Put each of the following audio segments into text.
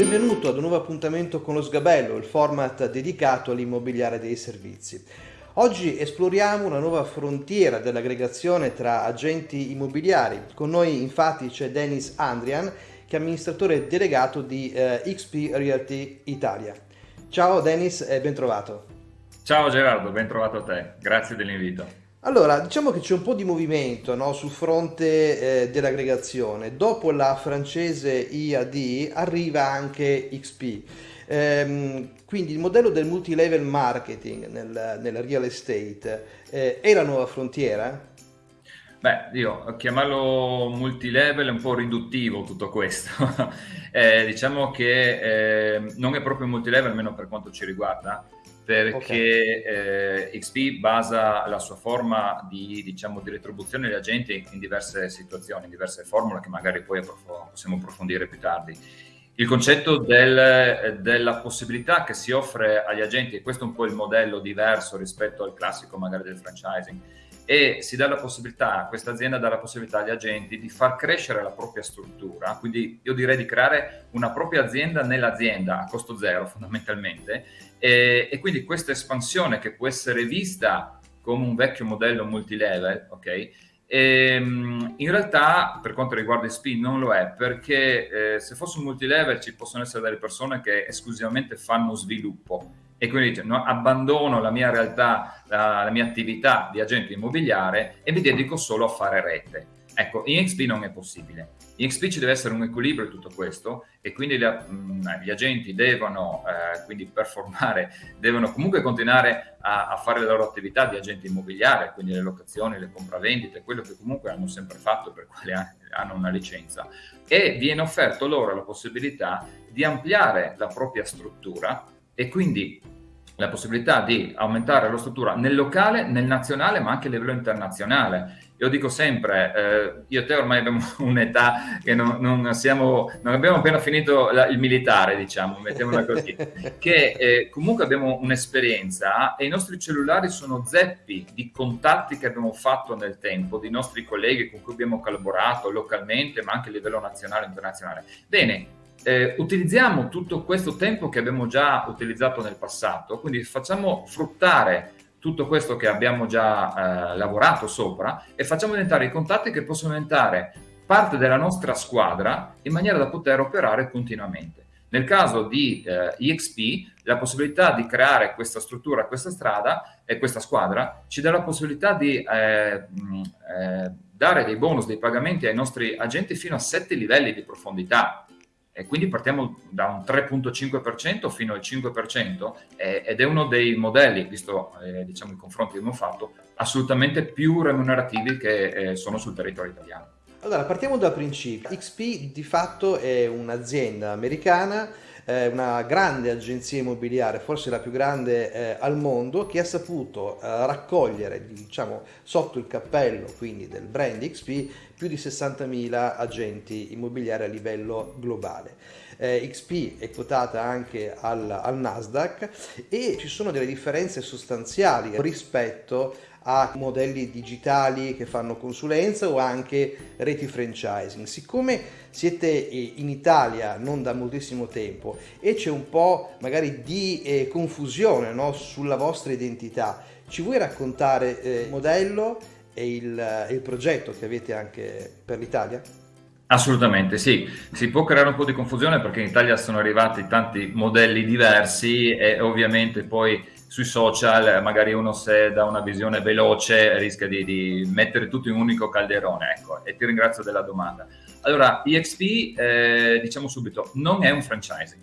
Benvenuto ad un nuovo appuntamento con lo Sgabello, il format dedicato all'immobiliare dei servizi. Oggi esploriamo una nuova frontiera dell'aggregazione tra agenti immobiliari. Con noi infatti c'è Dennis Andrian, che è amministratore delegato di eh, XP Realty Italia. Ciao Dennis e ben trovato. Ciao Gerardo, ben trovato a te, grazie dell'invito. Allora, diciamo che c'è un po' di movimento no, sul fronte eh, dell'aggregazione. Dopo la francese IAD arriva anche XP. Ehm, quindi il modello del multi-level marketing nel, nel real estate eh, è la nuova frontiera? Beh, io chiamarlo multi-level è un po' riduttivo tutto questo. eh, diciamo che eh, non è proprio multi-level, almeno per quanto ci riguarda perché okay. eh, XP basa la sua forma di, diciamo, di retribuzione agli agenti in diverse situazioni, in diverse formule che magari poi possiamo approfondire più tardi. Il concetto del, della possibilità che si offre agli agenti, e questo è un po' il modello diverso rispetto al classico magari del franchising, e si dà la possibilità, questa azienda dà la possibilità agli agenti di far crescere la propria struttura, quindi io direi di creare una propria azienda nell'azienda a costo zero fondamentalmente e, e quindi questa espansione che può essere vista come un vecchio modello multilevel, ok? E, ehm, in realtà, per quanto riguarda il SPIN, non lo è perché eh, se fosse un multilevel ci possono essere delle persone che esclusivamente fanno sviluppo e quindi no, abbandono la mia realtà, la, la, mia attività di agente immobiliare e mi dedico solo a fare rete. Ecco, in XP non è possibile. In XP ci deve essere un equilibrio in tutto questo e quindi le, mh, mm, gli agenti devono eh, quindi performare, devono comunque continuare a, a, fare la loro attività di agente immobiliare, quindi le locazioni, le compravendite, quello che comunque hanno sempre fatto per quale hanno una licenza. E viene offerto loro la possibilità di ampliare la propria struttura e quindi la possibilità di aumentare la struttura nel locale, nel nazionale, ma anche a livello internazionale. Io dico sempre, eh, io e te ormai abbiamo un'età che non, non, siamo, non abbiamo appena finito la, il militare, diciamo, mettiamola così, che eh, comunque abbiamo un'esperienza e i nostri cellulari sono zeppi di contatti che abbiamo fatto nel tempo, di nostri colleghi con cui abbiamo collaborato localmente, ma anche a livello nazionale e internazionale. Bene, eh, utilizziamo tutto questo tempo che abbiamo già utilizzato nel passato, quindi facciamo fruttare tutto questo che abbiamo già eh, lavorato sopra e facciamo diventare i contatti che possono diventare parte della nostra squadra in maniera da poter operare continuamente. Nel caso di eh, EXP, la possibilità di creare questa struttura, questa strada e questa squadra ci dà la possibilità di eh, mh, eh, dare dei bonus, dei pagamenti ai nostri agenti fino a sette livelli di profondità e quindi partiamo da un 3.5% fino al 5% eh, ed è uno dei modelli, visto eh, diciamo, i confronti che abbiamo fatto, assolutamente più remunerativi che eh, sono sul territorio italiano. Allora, partiamo dal principio. XP di fatto è un'azienda americana una grande agenzia immobiliare, forse la più grande eh, al mondo, che ha saputo eh, raccogliere, diciamo, sotto il cappello quindi del brand XP, più di 60.000 agenti immobiliari a livello globale. Eh, XP è quotata anche al, al Nasdaq e ci sono delle differenze sostanziali rispetto a modelli digitali che fanno consulenza o anche reti franchising. Siccome siete eh, in Italia non da moltissimo tempo e c'è un po' magari di eh, confusione no, sulla vostra identità, ci vuoi raccontare eh, il modello e il, eh, il progetto che avete anche per l'Italia? Assolutamente sì, si può creare un po' di confusione perché in Italia sono arrivati tanti modelli diversi e ovviamente poi sui social magari uno se dà una visione veloce rischia di, di mettere tutto in un unico calderone, ecco, e ti ringrazio della domanda. Allora, EXP, eh, diciamo subito, non è un franchising.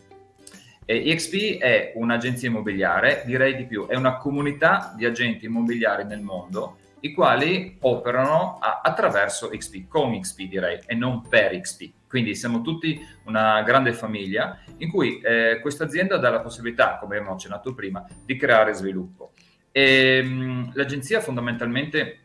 E EXP è un'agenzia immobiliare, direi di più, è una comunità di agenti immobiliari nel mondo i quali operano a, attraverso XP, con XP direi, e non per XP. Quindi siamo tutti una grande famiglia in cui eh, questa azienda dà la possibilità, come abbiamo accennato prima, di creare sviluppo. E, mh, l'agenzia fondamentalmente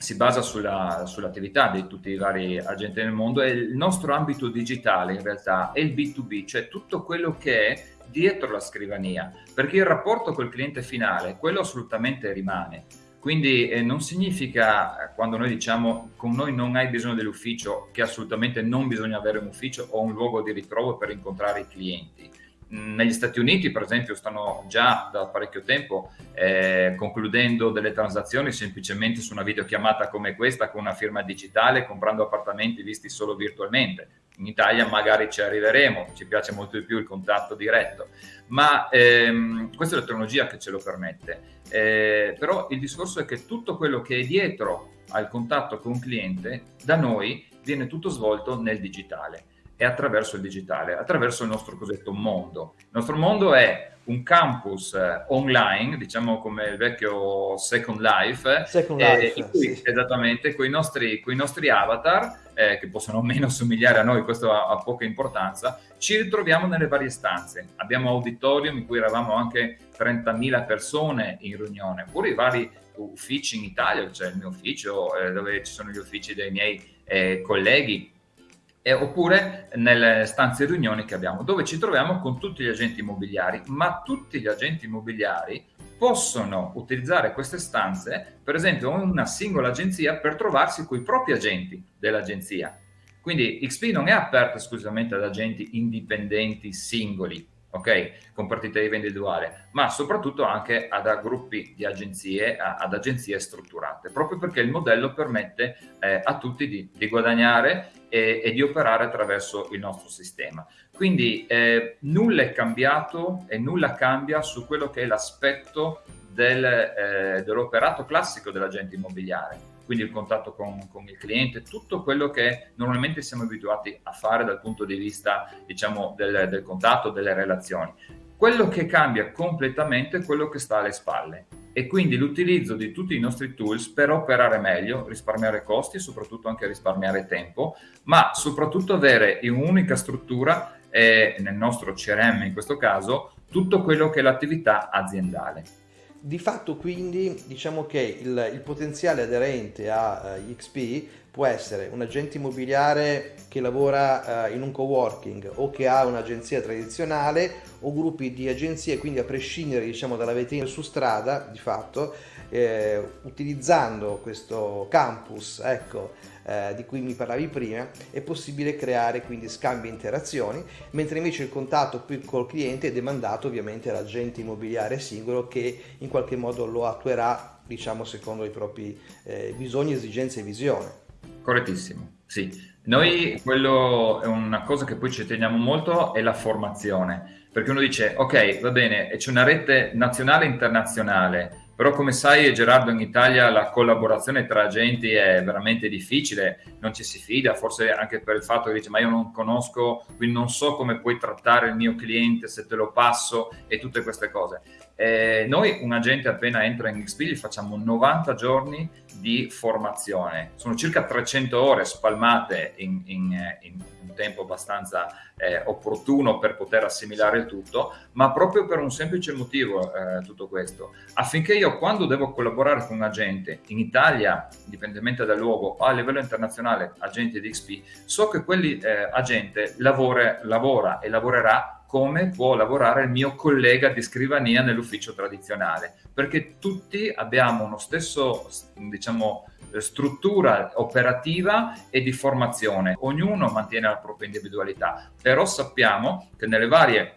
si basa sulla, sull'attività di tutti i vari agenti nel mondo e il nostro ambito digitale in realtà è il B2B, cioè tutto quello che è dietro la scrivania, perché il rapporto col cliente finale, quello assolutamente rimane Quindi eh, non significa, quando noi diciamo con noi non hai bisogno dell'ufficio, che assolutamente non bisogna avere un ufficio o un luogo di ritrovo per incontrare i clienti negli Stati Uniti, per esempio, stanno già da parecchio tempo eh, concludendo delle transazioni semplicemente su una videochiamata come questa, con una firma digitale, comprando appartamenti visti solo virtualmente. In Italia magari ci arriveremo, ci piace molto di più il contatto diretto, ma ehm, questa è la tecnologia che ce lo permette. Eh, però il discorso è che tutto quello che è dietro al contatto con un cliente, da noi viene tutto svolto nel digitale è attraverso il digitale, attraverso il nostro cosiddetto mondo. Il nostro mondo è un campus eh, online, diciamo come il vecchio Second Life, Second Life eh, cui, sì. esattamente, con i nostri, nostri, avatar, eh, che possono meno somigliare a noi, questo ha, ha, poca importanza, ci ritroviamo nelle varie stanze. Abbiamo auditorium in cui eravamo anche 30.000 persone in riunione, oppure i vari uffici in Italia, c'è cioè il mio ufficio, eh, dove ci sono gli uffici dei miei eh, colleghi, eh, oppure nelle stanze riunioni che abbiamo, dove ci troviamo con tutti gli agenti immobiliari, ma tutti gli agenti immobiliari possono utilizzare queste stanze, per esempio una singola agenzia, per trovarsi con i propri agenti dell'agenzia. Quindi XP non è aperto esclusivamente ad agenti indipendenti singoli, ok? Con partita IVA individuale, ma soprattutto anche ad gruppi di agenzie, ad agenzie strutturate, proprio perché il modello permette eh, a tutti di, di guadagnare e, e, di operare attraverso il nostro sistema. Quindi eh, nulla è cambiato e nulla cambia su quello che è l'aspetto del, eh, dell'operato classico dell'agente immobiliare quindi il contatto con, con, il cliente, tutto quello che normalmente siamo abituati a fare dal punto di vista diciamo, del, del contatto, delle relazioni. Quello che cambia completamente è quello che sta alle spalle e quindi l'utilizzo di tutti i nostri tools per operare meglio, risparmiare costi e soprattutto anche risparmiare tempo, ma soprattutto avere in un'unica struttura, eh, nel nostro CRM in questo caso, tutto quello che è l'attività aziendale. Di fatto quindi diciamo che il, il potenziale aderente a uh, eh, XP può essere un agente immobiliare che lavora uh, in un coworking o che ha un'agenzia tradizionale o gruppi di agenzie, quindi a prescindere diciamo, dalla vetrina su strada di fatto, eh, utilizzando questo campus ecco, eh, di cui mi parlavi prima, è possibile creare quindi scambi e interazioni, mentre invece il contatto più col cliente è demandato ovviamente all'agente immobiliare singolo che in qualche modo lo attuerà diciamo secondo i propri eh, bisogni, esigenze e visione. Correttissimo, sì. Noi quello è una cosa che poi ci teniamo molto è la formazione, perché uno dice ok va bene c'è una rete nazionale e internazionale, però come sai Gerardo in Italia la collaborazione tra agenti è veramente difficile, non ci si fida, forse anche per il fatto che dice ma io non conosco, quindi non so come puoi trattare il mio cliente se te lo passo e tutte queste cose. Eh, noi un agente appena entra in XP gli facciamo 90 giorni di formazione, sono circa 300 ore spalmate in, in, in un tempo abbastanza eh, opportuno per poter assimilare il tutto, ma proprio per un semplice motivo eh, tutto questo, affinché io quando devo collaborare con un agente in Italia, indipendentemente dal luogo, o a livello internazionale, agente di XP, so che quell'agente eh, lavora e lavorerà come può lavorare il mio collega di scrivania nell'ufficio tradizionale, perché tutti abbiamo uno stesso, diciamo, struttura operativa e di formazione. Ognuno mantiene la propria individualità, però sappiamo che nelle varie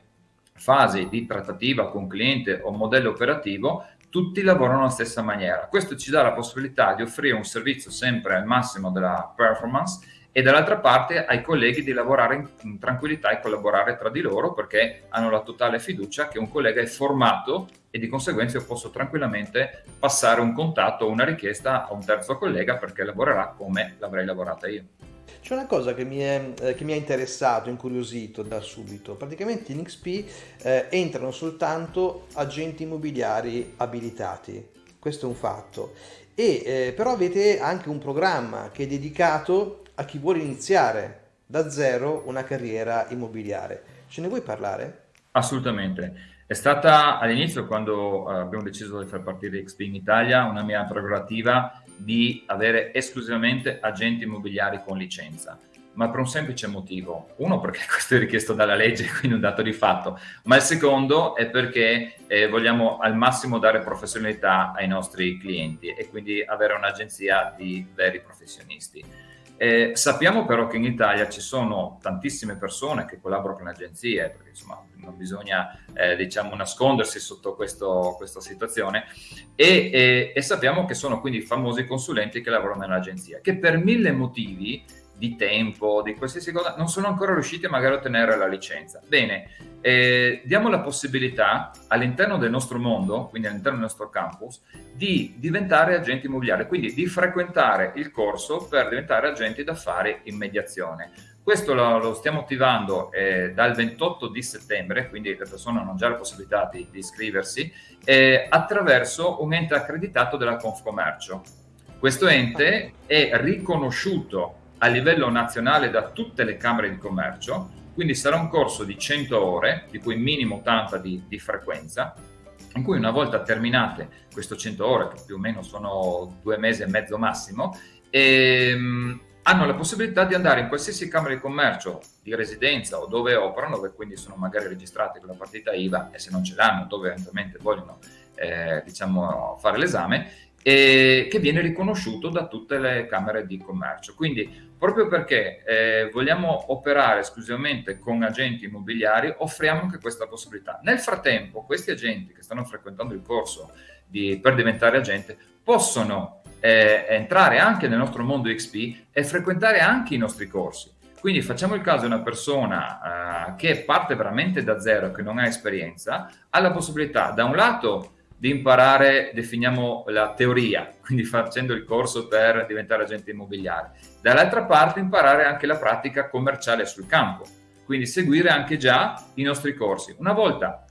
fasi di trattativa con cliente o modello operativo tutti lavorano alla stessa maniera. Questo ci dà la possibilità di offrire un servizio sempre al massimo della performance e dall'altra parte ai colleghi di lavorare in, tranquillità e collaborare tra di loro perché hanno la totale fiducia che un collega è formato e di conseguenza io posso tranquillamente passare un contatto o una richiesta a un terzo collega perché lavorerà come l'avrei lavorata io. C'è una cosa che mi, è, eh, che mi ha interessato, incuriosito da subito. Praticamente in XP eh, entrano soltanto agenti immobiliari abilitati, questo è un fatto. E eh, però avete anche un programma che è dedicato a chi vuole iniziare da zero una carriera immobiliare. Ce ne vuoi parlare? Assolutamente. È stata all'inizio, quando eh, abbiamo deciso di far partire XP in Italia, una mia prerogativa di avere esclusivamente agenti immobiliari con licenza. ma per un semplice motivo. Uno, perché questo è richiesto dalla legge, quindi un dato di fatto, ma il secondo è perché eh, vogliamo al massimo dare professionalità ai nostri clienti e quindi avere un'agenzia di veri professionisti. Eh, sappiamo però che in Italia ci sono tantissime persone che collaborano con agenzie, perché insomma non bisogna eh, diciamo nascondersi sotto questo, questa situazione, e, e, e sappiamo che sono quindi famosi consulenti che lavorano nell'agenzia, che per mille motivi di tempo, di qualsiasi cosa, non sono ancora riusciti magari a ottenere la licenza. Bene, eh, diamo la possibilità all'interno del nostro mondo, quindi all'interno del nostro campus, di diventare agenti immobiliari, quindi di frequentare il corso per diventare agenti d'affari in mediazione. Questo lo, lo stiamo attivando eh, dal 28 di settembre, quindi le persone hanno già la possibilità di, di iscriversi, eh, attraverso un ente accreditato della Confcommercio. Questo ente è riconosciuto a livello nazionale da tutte le camere di commercio, quindi sarà un corso di 100 ore, di cui minimo 80 di, di frequenza, in cui una volta terminate queste 100 ore, che più o meno sono due mesi e mezzo massimo, ehm, hanno la possibilità di andare in qualsiasi camera di commercio di residenza o dove operano, dove quindi sono magari registrati con la partita IVA e se non ce l'hanno, dove eventualmente vogliono eh, diciamo, fare l'esame, e che viene riconosciuto da tutte le camere di commercio. Quindi proprio perché eh, vogliamo operare esclusivamente con agenti immobiliari, offriamo anche questa possibilità. Nel frattempo, questi agenti che stanno frequentando il corso di, per diventare agente possono eh, entrare anche nel nostro mondo XP e frequentare anche i nostri corsi. Quindi facciamo il caso di una persona eh, che parte veramente da zero, che non ha esperienza, ha la possibilità da un lato di imparare, definiamo la teoria, quindi facendo il corso per diventare agente immobiliare. Dall'altra parte imparare anche la pratica commerciale sul campo, quindi seguire anche già i nostri corsi. Una volta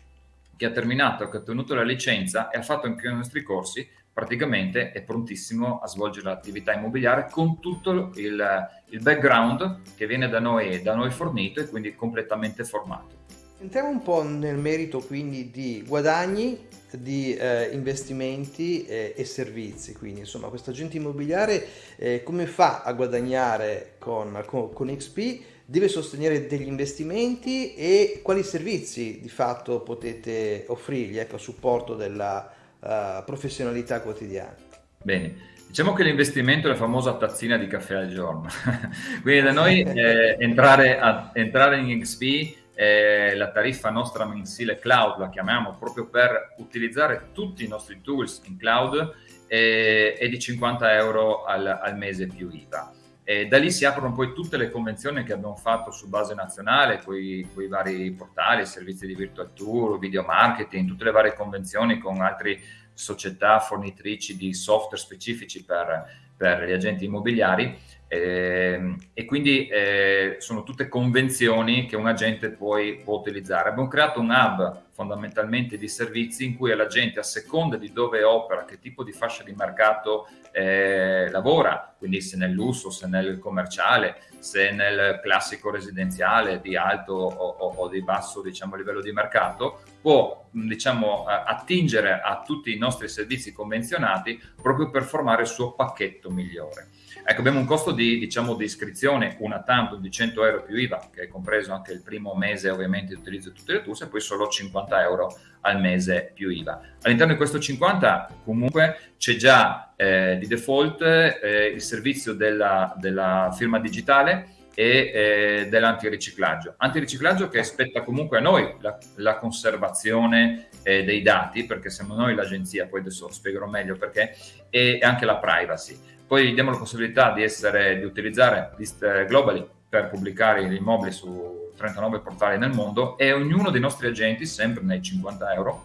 che ha terminato, che ha ottenuto la licenza e ha fatto anche i nostri corsi, praticamente è prontissimo a svolgere l'attività immobiliare con tutto il, il background che viene da noi, da noi fornito e quindi completamente formato. Entriamo un po' nel merito quindi di guadagni, di eh, investimenti eh, e servizi, quindi insomma questo agente immobiliare eh, come fa a guadagnare con, con, con, XP? Deve sostenere degli investimenti e quali servizi di fatto potete offrirgli ecco, a supporto della uh, professionalità quotidiana? Bene, Diciamo che l'investimento è la famosa tazzina di caffè al giorno. Quindi da noi eh, entrare, a, entrare in XP eh, la tariffa nostra mensile cloud, la chiamiamo proprio per utilizzare tutti i nostri tools in cloud, eh, è di 50 euro al, al mese più IVA. E da lì si aprono poi tutte le convenzioni che abbiamo fatto su base nazionale, con i vari portali, servizi di virtual tour, video marketing, tutte le varie convenzioni con altre società fornitrici di software specifici per, per gli agenti immobiliari eh, e quindi eh, sono tutte convenzioni che un agente poi può utilizzare. Abbiamo creato un hub fondamentalmente di servizi in cui la gente a seconda di dove opera, che tipo di fascia di mercato eh, lavora, quindi se nel lusso, se nel commerciale, se nel classico residenziale di alto o, o, o di basso diciamo, livello di mercato, può diciamo, attingere a tutti i nostri servizi convenzionati proprio per formare il suo pacchetto migliore. Ecco, abbiamo un costo di, diciamo, di iscrizione una tanto di 100 euro più IVA, che è compreso anche il primo mese ovviamente di utilizzo di tutte le tuse, e poi solo 50 euro al mese più IVA. All'interno di questo 50 comunque c'è già eh, di default eh, il servizio della, della firma digitale e eh, dell'antiriciclaggio. Antiriciclaggio che aspetta comunque a noi la, la conservazione eh, dei dati, perché siamo noi l'agenzia, poi adesso spiegherò meglio perché, e anche la privacy. Poi diamo la possibilità di, essere, di utilizzare list globally per pubblicare gli immobili su 39 portali nel mondo e ognuno dei nostri agenti, sempre nei 50 euro,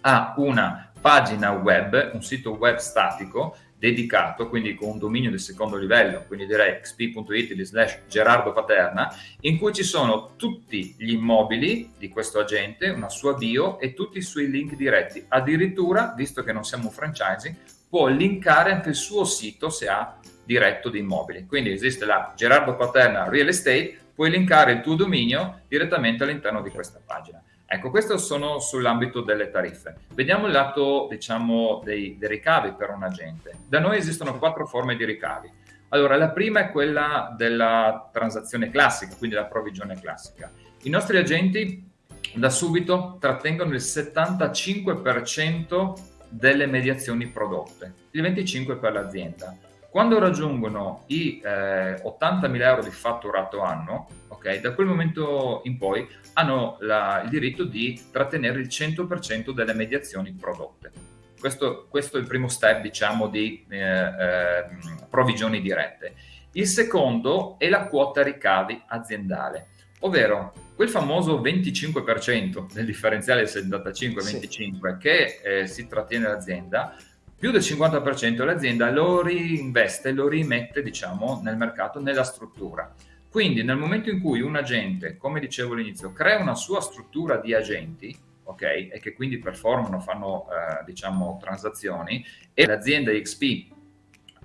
ha una pagina web, un sito web statico dedicato, quindi con un dominio di secondo livello, quindi direi xp.it slash Gerardo Paterna, in cui ci sono tutti gli immobili di questo agente, una sua bio e tutti i suoi link diretti. Addirittura, visto che non siamo un franchising, può linkare anche il suo sito se ha diretto di immobili. Quindi esiste la Gerardo Paterna Real Estate, puoi linkare il tuo dominio direttamente all'interno di questa pagina. Ecco, questo sono sull'ambito delle tariffe. Vediamo il lato, diciamo, dei, dei ricavi per un agente. Da noi esistono quattro forme di ricavi. Allora, la prima è quella della transazione classica, quindi la provvigione classica. I nostri agenti da subito trattengono il 75% delle mediazioni prodotte, il 25% per l'azienda. Quando raggiungono i eh, 80.000 euro di fatturato anno, okay, da quel momento in poi hanno la, il diritto di trattenere il 100% delle mediazioni prodotte. Questo, questo, è il primo step, diciamo, di eh, eh, provvigioni dirette. Il secondo è la quota ricavi aziendale, ovvero quel famoso 25% del differenziale 75-25 sì. che eh, si trattiene l'azienda più del 50% dell'azienda lo reinveste, lo rimette diciamo, nel mercato, nella struttura. Quindi nel momento in cui un agente, come dicevo all'inizio, crea una sua struttura di agenti, ok, e che quindi performano, fanno eh, diciamo transazioni, e l'azienda XP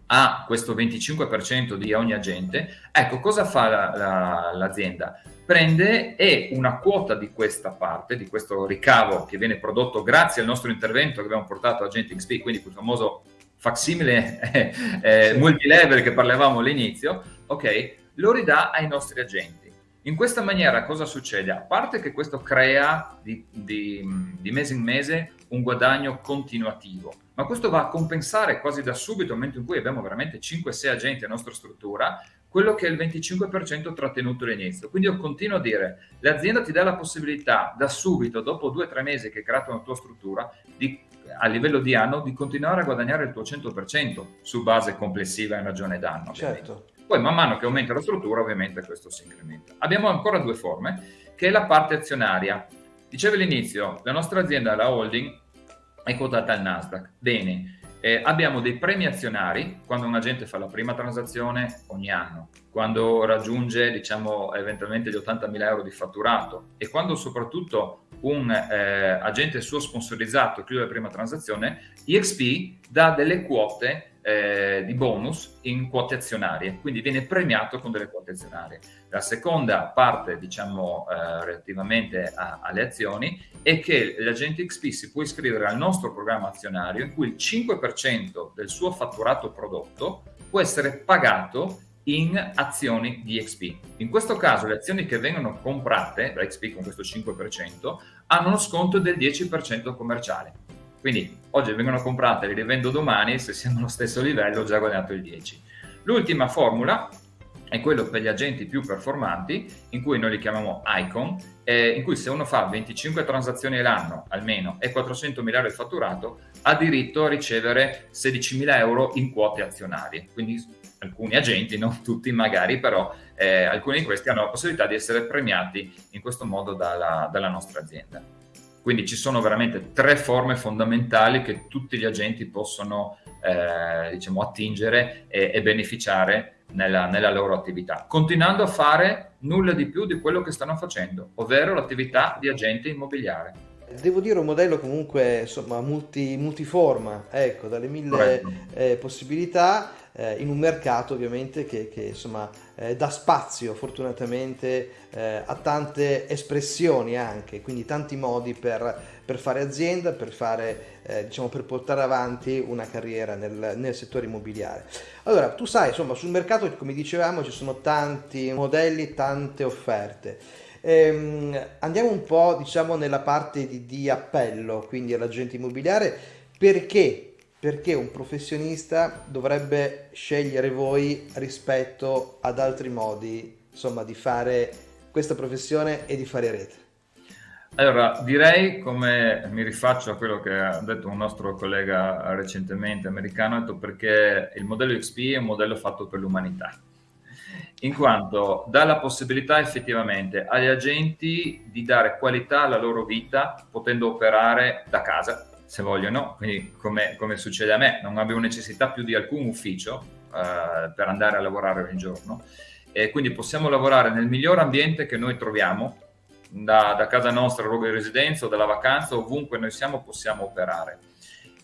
ha questo 25% di ogni agente, ecco cosa fa l'azienda? La, la, prende e una quota di questa parte, di questo ricavo che viene prodotto grazie al nostro intervento che abbiamo portato a Agent XP, quindi quel famoso facsimile eh, eh, multilevel che parlavamo all'inizio, ok, lo ridà ai nostri agenti. In questa maniera cosa succede? A parte che questo crea di, di, di mese in mese un guadagno continuativo, ma questo va a compensare quasi da subito, nel momento in cui abbiamo veramente 5-6 agenti a nostra struttura, quello che è il 25% trattenuto all'inizio. Quindi io continuo a dire, l'azienda ti dà la possibilità da subito, dopo due o tre mesi che hai creato una tua struttura, di, a livello di anno, di continuare a guadagnare il tuo 100% su base complessiva in ragione d'anno. Certo. Poi man mano che aumenta la struttura ovviamente questo si incrementa. Abbiamo ancora due forme, che è la parte azionaria. Dicevo all'inizio, la nostra azienda, la holding, è quotata al Nasdaq. Bene, eh, abbiamo dei premi azionari quando un agente fa la prima transazione ogni anno, quando raggiunge diciamo eventualmente gli 80.000 euro di fatturato e quando soprattutto un eh, agente suo sponsorizzato chiude la prima transazione, EXP dà delle quote eh, di bonus in quote azionarie, quindi viene premiato con delle quote azionarie. La seconda parte, diciamo, eh, relativamente a, alle azioni, è che l'agente XP si può iscrivere al nostro programma azionario in cui il 5% del suo fatturato prodotto può essere pagato in azioni di XP. In questo caso le azioni che vengono comprate da XP con questo 5% hanno uno sconto del 10% commerciale. Quindi oggi vengono comprate, le rivendo domani, se siamo allo stesso livello ho già guadagnato il 10. L'ultima formula è quello per gli agenti più performanti, in cui noi li chiamiamo icon, eh, in cui se uno fa 25 transazioni all'anno almeno e 400 mila euro di fatturato, ha diritto a ricevere 16 mila euro in quote azionarie. Quindi alcuni agenti, non tutti magari, però eh, alcuni di questi hanno la possibilità di essere premiati in questo modo dalla, dalla nostra azienda. Quindi ci sono veramente tre forme fondamentali che tutti gli agenti possono eh, diciamo, attingere e, e beneficiare nella, nella, loro attività, continuando a fare nulla di più di quello che stanno facendo, ovvero l'attività di agente immobiliare. Devo dire un modello comunque insomma multi, multiforma, ecco, dalle mille eh, possibilità eh, in un mercato ovviamente che, che insomma eh, dà spazio fortunatamente eh, a tante espressioni anche, quindi tanti modi per, per fare azienda, per, fare, eh, diciamo, per portare avanti una carriera nel, nel, settore immobiliare. Allora, tu sai, insomma, sul mercato, come dicevamo, ci sono tanti modelli, tante offerte. Ehm, andiamo un po', diciamo, nella parte di, di appello, quindi all'agente immobiliare, perché perché un professionista dovrebbe scegliere voi rispetto ad altri modi, insomma, di fare questa professione e di fare rete? Allora, direi, come mi rifaccio a quello che ha detto un nostro collega recentemente americano, ha detto perché il modello XP è un modello fatto per l'umanità, in quanto dà la possibilità effettivamente agli agenti di dare qualità alla loro vita potendo operare da casa, se vogliono, quindi come, come, succede a me, non avevo necessità più di alcun ufficio eh, per andare a lavorare ogni giorno e quindi possiamo lavorare nel miglior ambiente che noi troviamo, da, da casa nostra, luogo di residenza dalla vacanza, ovunque noi siamo possiamo operare.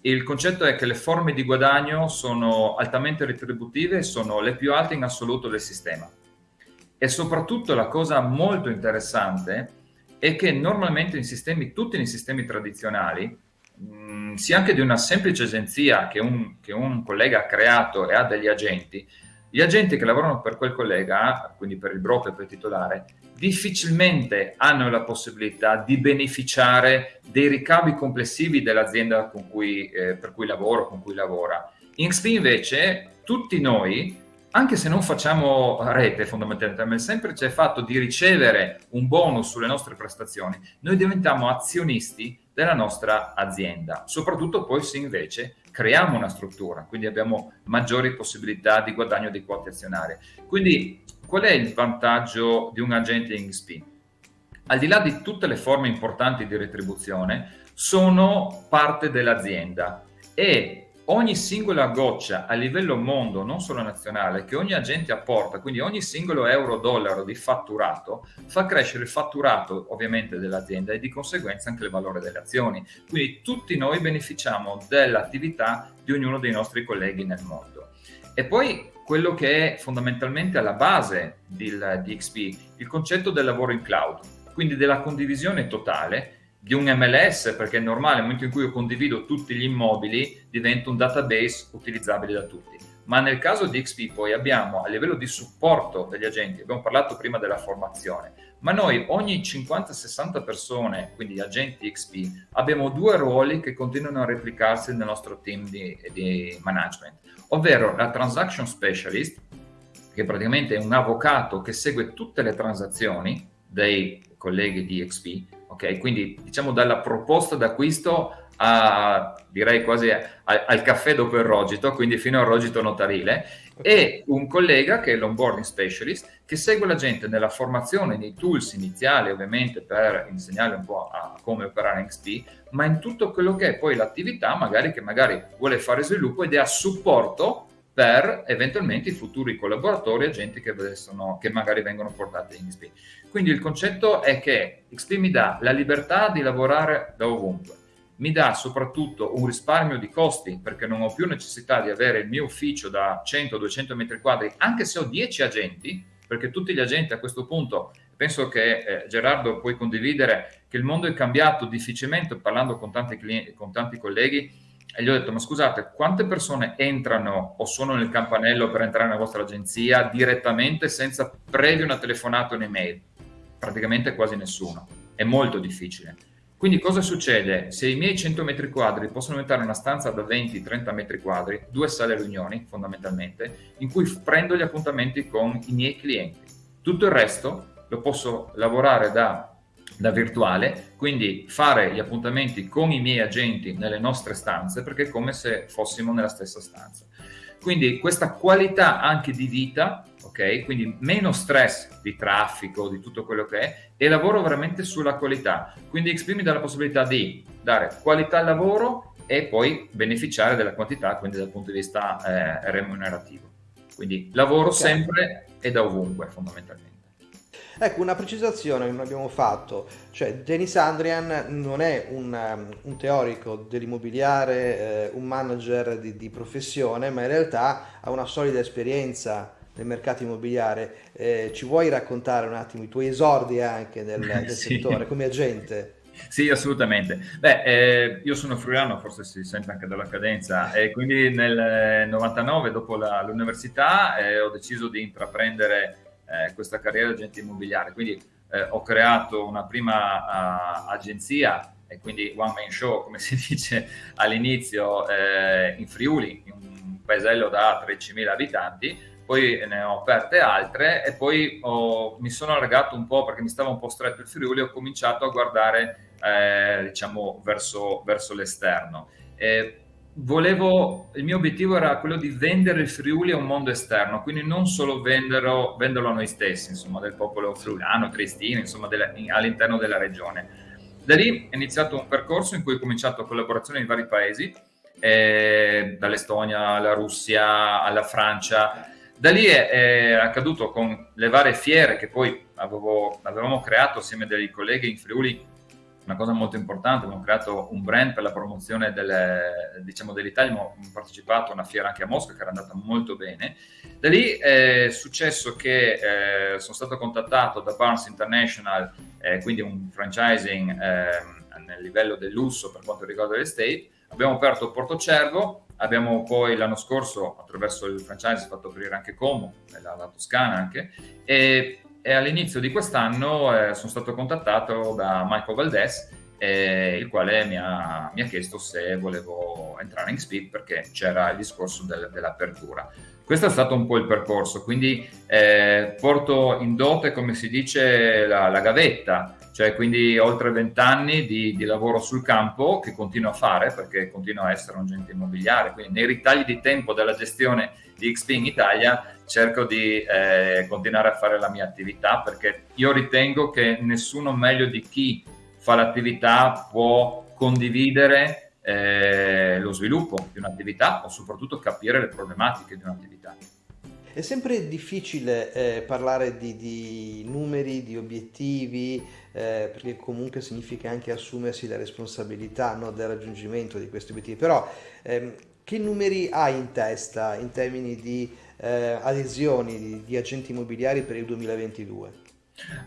Il concetto è che le forme di guadagno sono altamente retributive sono le più alte in assoluto del sistema. E soprattutto la cosa molto interessante è che normalmente in sistemi, tutti nei sistemi tradizionali, sia anche di una semplice agenzia che un, che un collega ha creato e ha degli agenti, gli agenti che lavorano per quel collega, quindi per il broker, per il titolare, difficilmente hanno la possibilità di beneficiare dei ricavi complessivi dell'azienda eh, per cui lavoro, con cui lavora. In XP invece tutti noi anche se non facciamo rete fondamentalmente, ma il semplice fatto di ricevere un bonus sulle nostre prestazioni, noi diventiamo azionisti della nostra azienda, soprattutto poi se invece creiamo una struttura, quindi abbiamo maggiori possibilità di guadagno dei quote azionarie. Quindi qual è il vantaggio di un agente in XP? Al di là di tutte le forme importanti di retribuzione, sono parte dell'azienda e ogni singola goccia a livello mondo, non solo nazionale, che ogni agente apporta, quindi ogni singolo euro-dollaro di fatturato, fa crescere il fatturato ovviamente dell'azienda e di conseguenza anche il valore delle azioni. Quindi tutti noi beneficiamo dell'attività di ognuno dei nostri colleghi nel mondo. E poi quello che è fondamentalmente alla base di, di XP, il concetto del lavoro in cloud, quindi della condivisione totale di un MLS, perché è normale, nel momento in cui io condivido tutti gli immobili, diventa un database utilizzabile da tutti. Ma nel caso di XP poi abbiamo a livello di supporto degli agenti, abbiamo parlato prima della formazione, ma noi ogni 50-60 persone, quindi agenti XP, abbiamo due ruoli che continuano a replicarsi nel nostro team di, di management, ovvero la transaction specialist, che praticamente è un avvocato che segue tutte le transazioni dei colleghi di XP, ok? Quindi diciamo dalla proposta d'acquisto a direi quasi a, al caffè dopo il rogito, quindi fino al rogito notarile, e un collega che è l'onboarding specialist che segue la gente nella formazione nei tools iniziali, ovviamente per insegnarle un po' a come operare XP, ma in tutto quello che è poi l'attività, magari che magari vuole fare sviluppo ed è a supporto per eventualmente i futuri collaboratori, agenti che, sono, che magari vengono portati in XP. Quindi il concetto è che XP mi dà la libertà di lavorare da ovunque, mi dà soprattutto un risparmio di costi perché non ho più necessità di avere il mio ufficio da 100-200 metri quadri, anche se ho 10 agenti, perché tutti gli agenti a questo punto, penso che eh, Gerardo puoi condividere che il mondo è cambiato difficilmente, parlando con tanti, clienti, con tanti colleghi, e gli ho detto, ma scusate, quante persone entrano o sono nel campanello per entrare nella vostra agenzia direttamente senza previo una telefonata o un'email? Praticamente quasi nessuno. È molto difficile. Quindi cosa succede? Se i miei 100 metri quadri possono diventare una stanza da 20-30 metri quadri, due sale riunioni fondamentalmente, in cui prendo gli appuntamenti con i miei clienti. Tutto il resto lo posso lavorare da da virtuale, quindi fare gli appuntamenti con i miei agenti nelle nostre stanze perché è come se fossimo nella stessa stanza. Quindi questa qualità anche di vita, ok? Quindi meno stress di traffico, di tutto quello che è, e lavoro veramente sulla qualità. Quindi XP mi dà la possibilità di dare qualità al lavoro e poi beneficiare della quantità, quindi dal punto di vista eh, remunerativo. Quindi lavoro okay. sempre e da ovunque fondamentalmente. Ecco, una precisazione che non abbiamo fatto, cioè Denis Andrian non è un, um, un teorico dell'immobiliare, eh, un manager di, di, professione, ma in realtà ha una solida esperienza nel mercato immobiliare. Eh, ci vuoi raccontare un attimo i tuoi esordi anche nel, nel sì. settore come agente? Sì, assolutamente. Beh, eh, io sono friulano, forse si sente anche dalla cadenza, e quindi nel 99, dopo la, l'università, eh, ho deciso di intraprendere eh, questa carriera di agente immobiliare. Quindi eh, ho creato una prima uh, agenzia e quindi one man show, come si dice all'inizio, eh, in Friuli, in un paesello da 13.000 abitanti, poi ne ho aperte altre e poi ho, mi sono allargato un po' perché mi stava un po' stretto il Friuli, ho cominciato a guardare eh, diciamo verso, verso l'esterno. E volevo, il mio obiettivo era quello di vendere il Friuli a un mondo esterno, quindi non solo venderlo, venderlo a noi stessi, insomma, del popolo friulano, tristino, insomma, all'interno della regione. Da lì è iniziato un percorso in cui ho cominciato collaborazioni in vari paesi, eh, dall'Estonia alla Russia alla Francia. Da lì è, è, accaduto con le varie fiere che poi avevo, avevamo creato assieme a dei colleghi in Friuli una cosa molto importante, abbiamo creato un brand per la promozione diciamo, dell'Italia, abbiamo partecipato a una fiera anche a Mosca che era andata molto bene. Da lì è successo che eh, sono stato contattato da Barnes International, eh, quindi un franchising eh, nel livello del lusso per quanto riguarda l'estate, Abbiamo aperto Porto Cervo, abbiamo poi l'anno scorso attraverso il franchise fatto aprire anche Como, la, la Toscana anche, e, e all'inizio di quest'anno eh, sono stato contattato da Michael Valdez eh, il quale mi ha, mi ha, chiesto se volevo entrare in Speed perché c'era il discorso del, dell'apertura. Questo è stato un po' il percorso, quindi eh, porto in dote, come si dice, la, la gavetta, cioè quindi oltre vent'anni di, di, lavoro sul campo che continuo a fare perché continuo a essere un agente immobiliare, quindi nei ritagli di tempo della gestione di XP in Italia cerco di eh, continuare a fare la mia attività perché io ritengo che nessuno meglio di chi fa l'attività può condividere eh, lo sviluppo di un'attività o soprattutto capire le problematiche di un'attività. È sempre difficile eh, parlare di, di, numeri, di obiettivi, eh, perché comunque significa anche assumersi la responsabilità no, del raggiungimento di questi obiettivi. Però ehm, che numeri hai in testa in termini di eh, adesioni di, di agenti immobiliari per il 2022?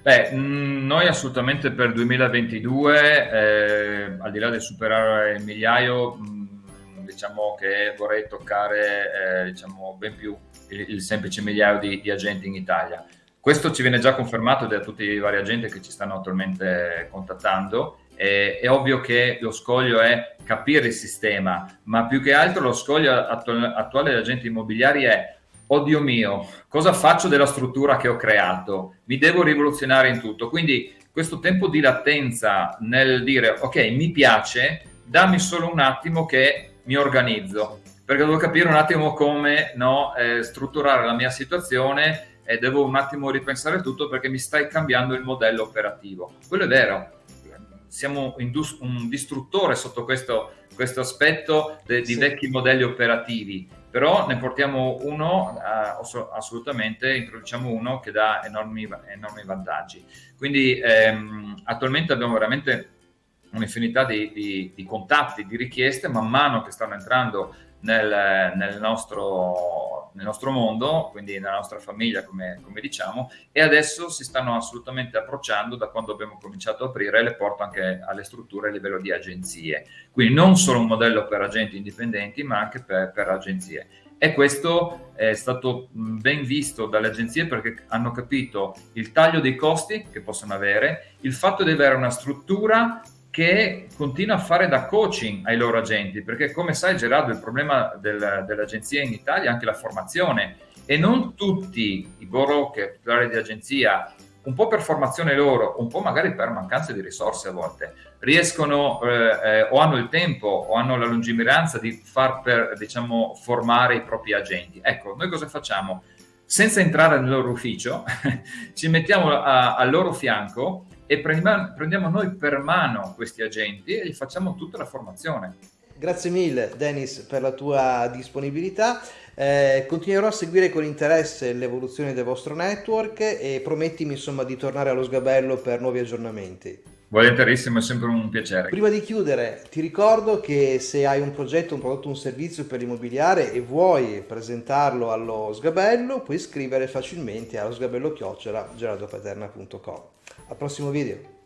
Beh, mm, noi assolutamente per 2022, eh, al di là del superare il migliaio, mh, mm, diciamo che vorrei toccare eh, diciamo, ben più il, il, semplice migliaio di, di, agenti in Italia. Questo ci viene già confermato da tutti i vari agenti che ci stanno attualmente contattando. Eh, è ovvio che lo scoglio è capire il sistema, ma più che altro lo scoglio attuale, attuale degli agenti immobiliari è oddio mio, cosa faccio della struttura che ho creato? Mi devo rivoluzionare in tutto. Quindi questo tempo di latenza nel dire ok, mi piace, dammi solo un attimo che mi organizzo, perché devo capire un attimo come no, eh, strutturare la mia situazione e devo un attimo ripensare tutto perché mi stai cambiando il modello operativo. Quello è vero, siamo un distruttore sotto questo, questo aspetto de, di sì. vecchi modelli operativi però ne portiamo uno, uh, assolutamente introduciamo uno che dà enormi, enormi vantaggi. Quindi ehm, attualmente abbiamo veramente un'infinità di, di, di, contatti, di richieste, man mano che stanno entrando nel, nel, nostro, nel, nostro, mondo, quindi nella nostra famiglia, come, come, diciamo, e adesso si stanno assolutamente approcciando da quando abbiamo cominciato a aprire le porte anche alle strutture a livello di agenzie. Quindi non solo un modello per agenti indipendenti, ma anche per, per agenzie. E questo è stato ben visto dalle agenzie perché hanno capito il taglio dei costi che possono avere, il fatto di avere una struttura che continua a fare da coaching ai loro agenti, perché come sai Gerardo il problema del, dell'agenzia in Italia è anche la formazione e non tutti i broker, titolari di agenzia, un po' per formazione loro, un po' magari per mancanza di risorse a volte, riescono eh, eh, o hanno il tempo o hanno la lungimiranza di far per, diciamo, formare i propri agenti. Ecco, noi cosa facciamo? Senza entrare nel loro ufficio, ci mettiamo al loro fianco e prendiamo, noi per mano questi agenti e gli facciamo tutta la formazione. Grazie mille Dennis per la tua disponibilità. Eh, continuerò a seguire con interesse l'evoluzione del vostro network e promettimi insomma di tornare allo sgabello per nuovi aggiornamenti. Volentierissimo, è sempre un piacere. Prima di chiudere, ti ricordo che se hai un progetto, un prodotto, un servizio per l'immobiliare e vuoi presentarlo allo sgabello, puoi scrivere facilmente allo sgabello chiocciola gerardopaterna.com. Al prossimo video.